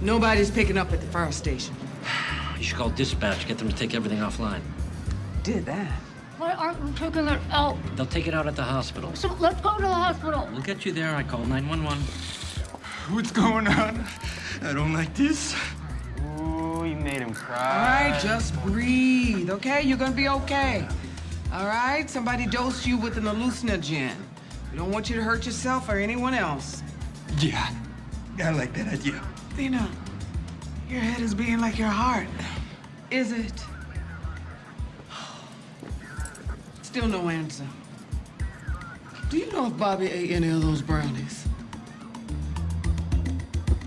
Nobody's picking up at the fire station. You should call dispatch, get them to take everything offline. Did that. Why aren't we taking it out? They'll take it out at the hospital. So let's go to the hospital. We'll get you there. I call 911. What's going on? I don't like this. Ooh, you made him cry. right, just breathe, okay? You're gonna be okay. All right? Somebody dosed you with an hallucinogen. We don't want you to hurt yourself or anyone else. Yeah, I like that idea. Lena, your head is beating like your heart. Is it? Still no answer. Do you know if Bobby ate any of those brownies?